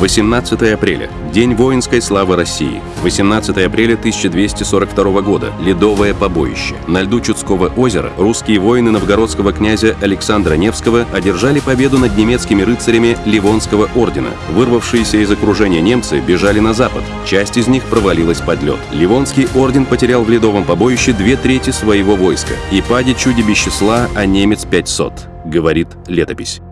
18 апреля. День воинской славы России. 18 апреля 1242 года. Ледовое побоище. На льду Чудского озера русские воины новгородского князя Александра Невского одержали победу над немецкими рыцарями Ливонского ордена. Вырвавшиеся из окружения немцы бежали на запад. Часть из них провалилась под лед. Ливонский орден потерял в ледовом побоище две трети своего войска. И пади чуди числа, а немец 500, говорит летопись.